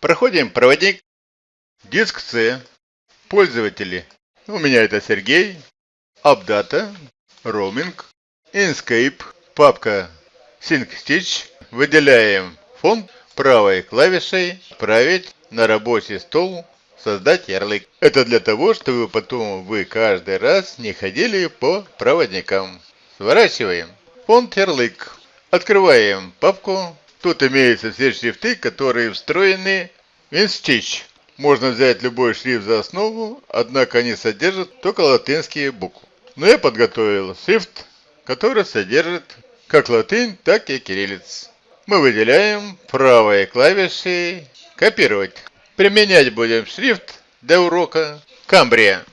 Проходим проводник, диск C, пользователи. У меня это Сергей, Апдата, Roaming, Inkscape, папка SyncStitch. Выделяем фонд правой клавишей «Отправить на рабочий стол создать ярлык. Это для того, чтобы потом вы каждый раз не ходили по проводникам. Сворачиваем. Фонд ярлык. Открываем папку. Тут имеются все шрифты, которые встроены в InStitch. Можно взять любой шрифт за основу, однако они содержат только латинские буквы. Но я подготовил шрифт, который содержит как латынь, так и кириллиц. Мы выделяем правой клавишей «Копировать». Применять будем шрифт для урока Камбрия.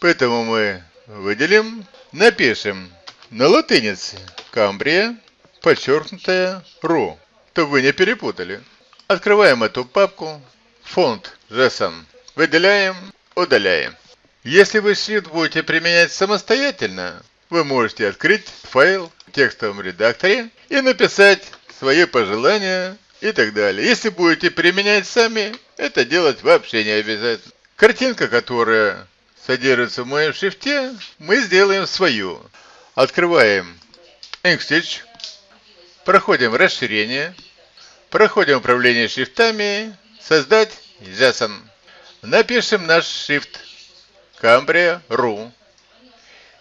Поэтому мы выделим, напишем на латинице Камбрия, подчеркнутая РУ, чтобы вы не перепутали. Открываем эту папку, фонд JSON, выделяем, удаляем. Если вы шрифт будете применять самостоятельно, вы можете открыть файл в текстовом редакторе и написать свои пожелания и так далее. Если будете применять сами, это делать вообще не обязательно. Картинка, которая содержится в моем шрифте, мы сделаем свою. Открываем Inkstitch, проходим расширение, проходим управление шрифтами, создать JSON. Напишем наш шрифт Cambria.ru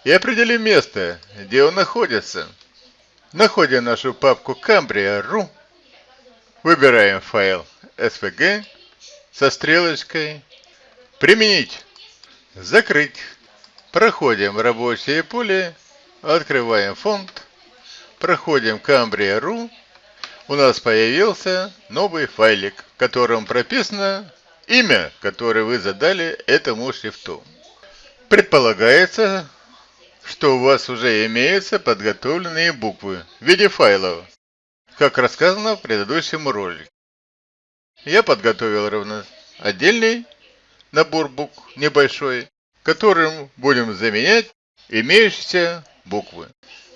и определим место, где он находится. Находим нашу папку Cambria.ru Выбираем файл SVG со стрелочкой «Применить», «Закрыть». Проходим рабочее поле, открываем фонд, проходим Cambria.ru. У нас появился новый файлик, в котором прописано имя, которое вы задали этому шрифту. Предполагается, что у вас уже имеются подготовленные буквы в виде файлов как рассказано в предыдущем ролике. Я подготовил ровно отдельный набор букв, небольшой, которым будем заменять имеющиеся буквы.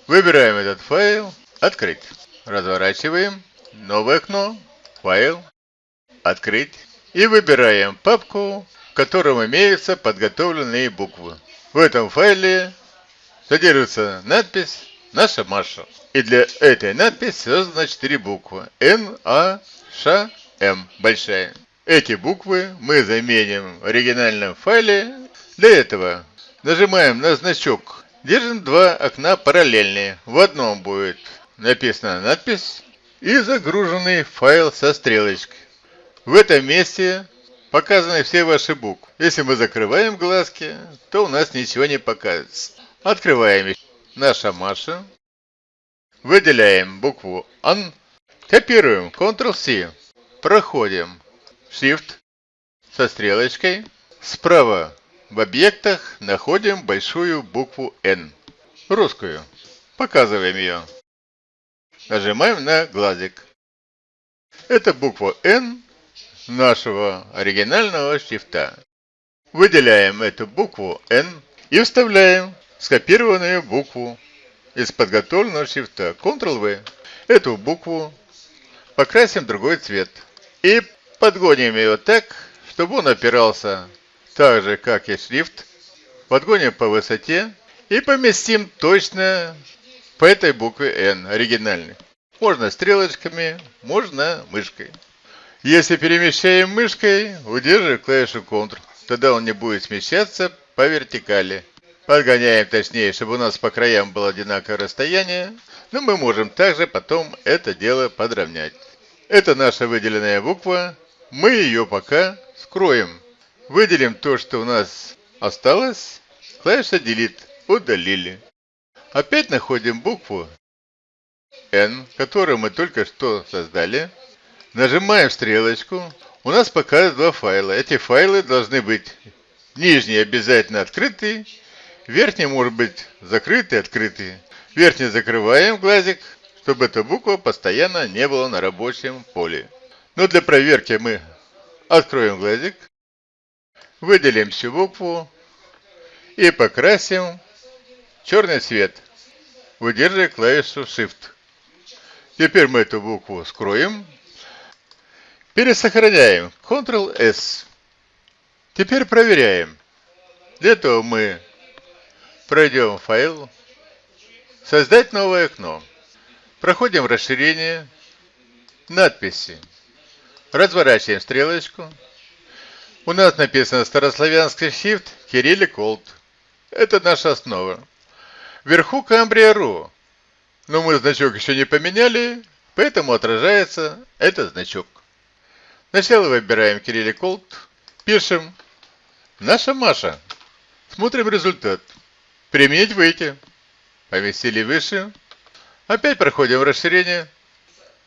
Выбираем этот файл «Открыть». Разворачиваем. Новое окно. Файл. «Открыть». И выбираем папку, в котором имеются подготовленные буквы. В этом файле содержится надпись «Наша Маша». И для этой надписи создано 4 буквы. Н, А, Ш, М. Большая. Эти буквы мы заменим в оригинальном файле. Для этого нажимаем на значок. Держим два окна параллельные. В одном будет написана надпись и загруженный файл со стрелочкой. В этом месте показаны все ваши буквы. Если мы закрываем глазки, то у нас ничего не покажется. Открываем наша Маша. Выделяем букву Ан. Копируем Ctrl-C. Проходим Shift со стрелочкой. Справа в объектах находим большую букву N. Русскую. Показываем ее. Нажимаем на глазик. Это буква N нашего оригинального шрифта. Выделяем эту букву N и вставляем скопированную букву из подготовленного шрифта Ctrl-V. Эту букву покрасим другой цвет. И подгоним ее так, чтобы он опирался так же, как и шрифт. Подгоним по высоте и поместим точно по этой букве N, оригинальной. Можно стрелочками, можно мышкой. Если перемещаем мышкой, удерживаем клавишу Ctrl. Тогда он не будет смещаться по вертикали. Подгоняем точнее, чтобы у нас по краям было одинаковое расстояние. Но мы можем также потом это дело подровнять. Это наша выделенная буква. Мы ее пока скроем. Выделим то, что у нас осталось. Клавиша Delete. Удалили. Опять находим букву N, которую мы только что создали. Нажимаем стрелочку. У нас пока два файла. Эти файлы должны быть нижний обязательно открытый, Верхний может быть закрытый, открытый. Верхний закрываем глазик, чтобы эта буква постоянно не была на рабочем поле. Но для проверки мы откроем глазик, выделим всю букву и покрасим черный цвет, выдерживая клавишу Shift. Теперь мы эту букву скроем. Пересохраняем. Ctrl-S. Теперь проверяем. Для этого мы пройдем файл, создать новое окно. Проходим расширение, надписи. Разворачиваем стрелочку. У нас написано старославянский shift Кириллик Олд. Это наша основа. Вверху Камбрия.ру. Но мы значок еще не поменяли, поэтому отражается этот значок. Сначала выбираем Кириллик Олд, пишем «Наша Маша». Смотрим результат. Применить выйти. Поместили выше. Опять проходим расширение.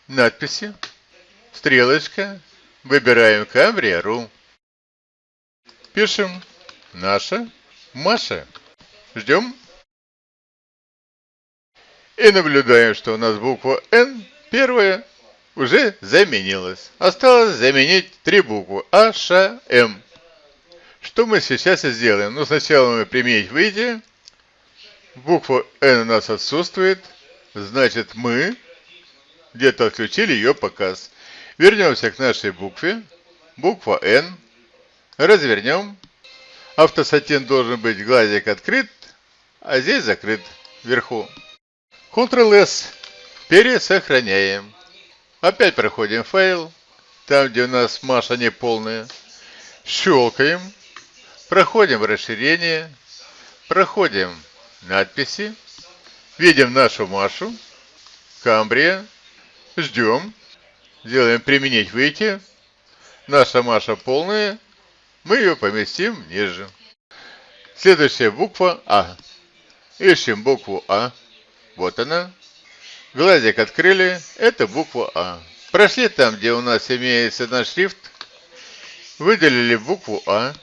Надписи. Стрелочка. Выбираем Камбрия.ру. Пишем «Наша Маша». Ждем. И наблюдаем, что у нас буква «Н» первая уже заменилась. Осталось заменить три буквы А, Ш, М. Что мы сейчас и сделаем? Ну, сначала мы применить выйти. Буква Н у нас отсутствует. Значит, мы где-то отключили ее показ. Вернемся к нашей букве. Буква Н. Развернем. Автосатин должен быть глазик открыт, а здесь закрыт вверху. Ctrl-S. Пересохраняем. Опять проходим файл. Там, где у нас Маша неполная. Щелкаем. Проходим расширение. Проходим надписи. Видим нашу Машу. Камбрия. Ждем. Делаем применить выйти. Наша Маша полная. Мы ее поместим ниже. Следующая буква А. Ищем букву А. Вот она. Глазик открыли. Это буква А. Прошли там, где у нас имеется наш шрифт. Выделили букву А.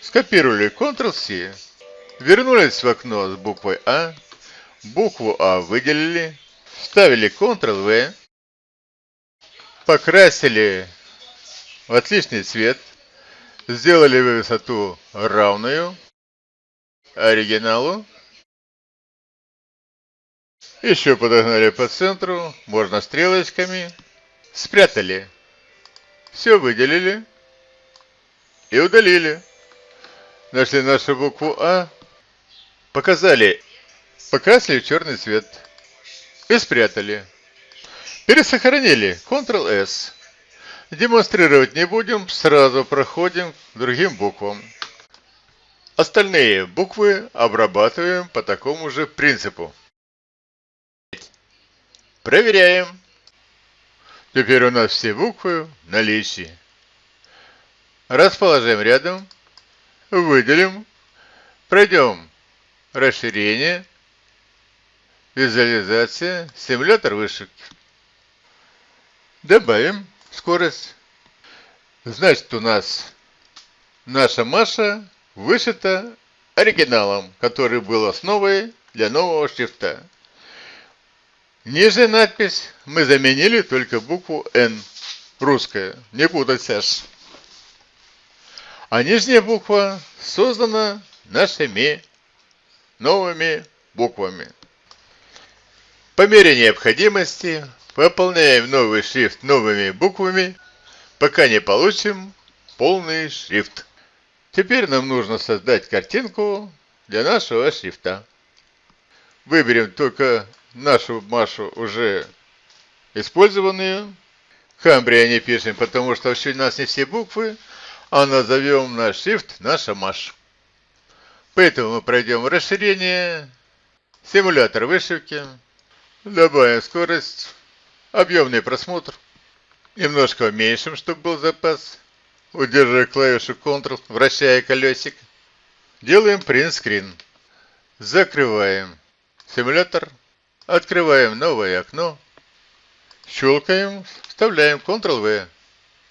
Скопировали Ctrl-C. Вернулись в окно с буквой А. Букву А выделили. Вставили Ctrl-V. Покрасили в отличный цвет. Сделали высоту равную оригиналу. Еще подогнали по центру, можно стрелочками. Спрятали. Все выделили и удалили. Нашли нашу букву А, показали, покрасили в черный цвет и спрятали. Пересохранили. Ctrl-S. Демонстрировать не будем, сразу проходим к другим буквам. Остальные буквы обрабатываем по такому же принципу. Проверяем. Теперь у нас все буквы в наличии. Расположим рядом, выделим, пройдем расширение, визуализация, симулятор вышек. Добавим скорость. Значит, у нас наша Маша вышита оригиналом, который был основой для нового шрифта. Ниже надпись мы заменили только букву N, русская, не путать Саш. А нижняя буква создана нашими новыми буквами. По мере необходимости Выполняем новый шрифт новыми буквами, пока не получим полный шрифт. Теперь нам нужно создать картинку для нашего шрифта. Выберем только нашу Машу уже использованную. Хамбрия не пишем, потому что у нас не все буквы, а назовем наш шрифт наша Маша. Поэтому мы пройдем расширение, симулятор вышивки, добавим скорость Объемный просмотр. Немножко уменьшим, чтобы был запас. Удерживая клавишу Ctrl, вращая колесик. Делаем принт-скрин. Закрываем симулятор. Открываем новое окно. Щелкаем, вставляем Ctrl-V.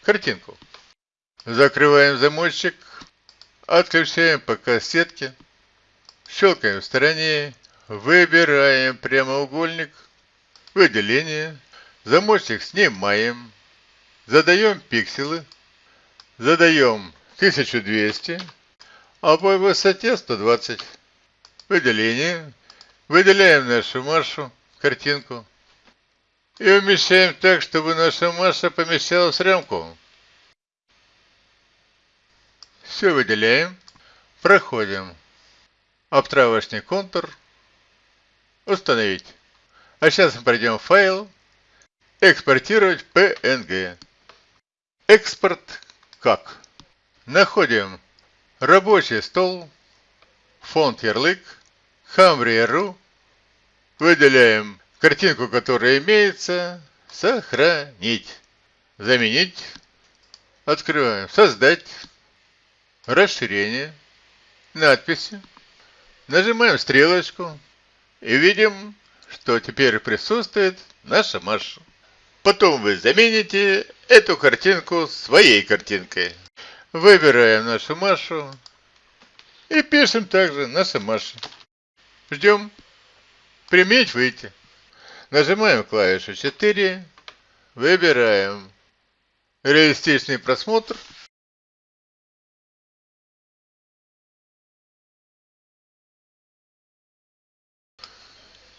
Картинку. Закрываем замочек. Отключаем по кассетке. Щелкаем в стороне. Выбираем прямоугольник. Выделение. Замочек снимаем. Задаем пикселы. Задаем 1200. А по высоте 120. Выделение. Выделяем нашу Машу, картинку. И умещаем так, чтобы наша Маша помещалась в рамку. Все выделяем. Проходим. Обтравочный контур. Установить. А сейчас мы пройдем в файл. Экспортировать PNG. Экспорт как? Находим рабочий стол, фонд ярлык, Хамри.ру, выделяем картинку, которая имеется, сохранить, заменить, открываем, создать, расширение, надписи, нажимаем стрелочку. И видим, что теперь присутствует наша Маша. Потом вы замените эту картинку своей картинкой. Выбираем нашу Машу. И пишем также наша Маша. Ждем. Применить выйти. Нажимаем клавишу 4. Выбираем реалистичный просмотр.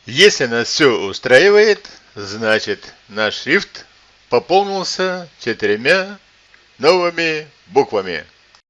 Если нас все устраивает, значит наш шрифт пополнился четырьмя новыми буквами.